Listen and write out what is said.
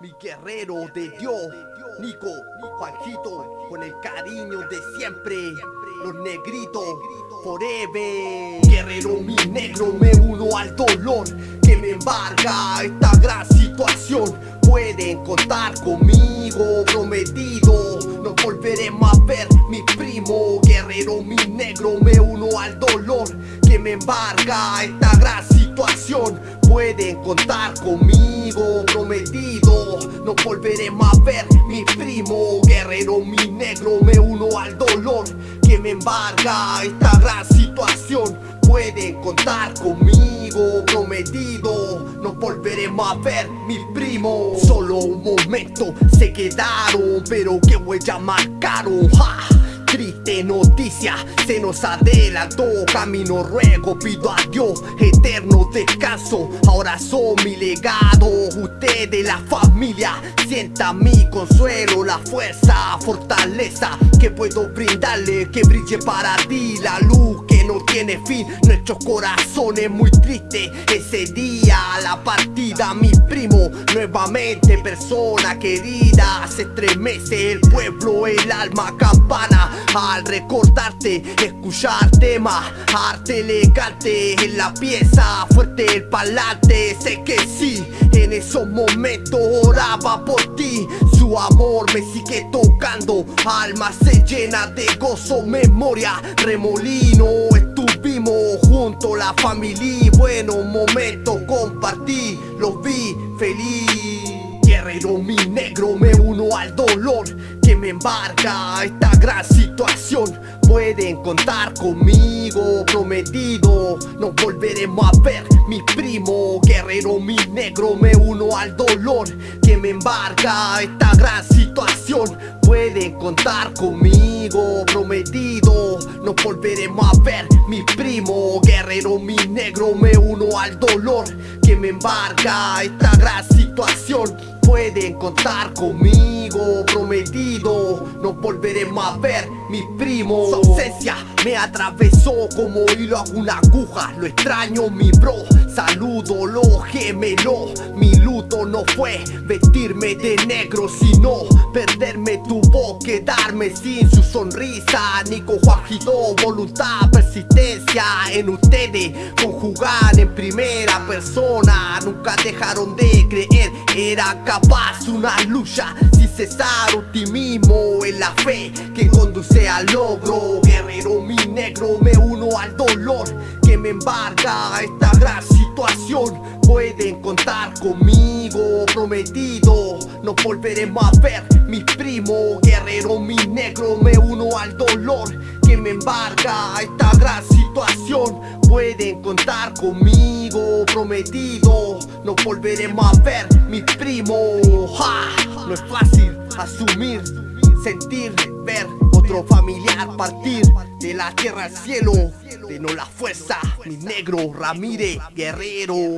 mi guerrero de Dios, Nico, Juanjito, con el cariño de siempre, los negritos, forever. Guerrero mi negro, me uno al dolor que me embarga esta gran situación. Pueden contar conmigo, prometido, no volveré más a ver mi primo. Guerrero mi negro, me uno al dolor que me embarga esta gran situación. Pueden contar conmigo, prometido. No volveré más a ver mi primo Guerrero, mi negro, me uno al dolor Que me embarga esta gran situación. Pueden contar conmigo, prometido. No volveré más a ver mi primo. Solo un momento se quedaron Pero qué huella marcaron. ¡Ja! Triste noticia, se nos adelantó Camino ruego, pido a Dios eterno descanso. Ahora son mi legado, ustedes la familia Sienta mi consuelo, la fuerza, fortaleza Que puedo brindarle, que brille para ti la luz no tiene fin. Nuestros corazones muy tristes. Ese día, la partida, mi primo Nuevamente persona querida. Se estremece el pueblo, el alma campana. Al recordarte, escucharte más. Arte elegante en la pieza, fuerte el palante Sé que sí, en esos momentos oraba por amor me sigue tocando, alma se llena de gozo, memoria, remolino. Estuvimos juntos, la familia, buenos momentos compartí, los vi feliz. Guerrero mi negro, me uno al dolor me embarca esta gran situación. Pueden contar conmigo, prometido. No volveremos a ver mi primo Guerrero mi negro, me uno al dolor que me embarca esta gran situación. Pueden contar conmigo, prometido. No volveremos a ver mi primo Guerrero mi negro, me uno al dolor que me embarca esta gran situación. Pueden contar conmigo Prometido, no volveremos a ver mi primo. Su ausencia me atravesó como hilo a una aguja. Lo extraño mi bro, saludo lo gemelo. Mi luto no fue vestirme de negro Sino perderme tu voz, quedarme sin su sonrisa. Nico Juanjito, voluntad, persistencia en ustedes. Conjugar en primera persona Nunca dejaron de creer, era capaz paz, una lucha. Sin cesar Optimismo en la fe que conduce al logro. Guerrero mi negro, me uno al dolor. Que me embarga esta gran situación. Pueden contar conmigo, prometido. No volveremos a ver mi primo Guerrero mi negro, me uno al dolor Que me embarga esta gran situación. Pueden contar conmigo Prometido, no volveremos a ver mi primo No es fácil asumir, sentir, ver otro familiar partir De la tierra al cielo, de no la fuerza Mi negro Ramírez Guerrero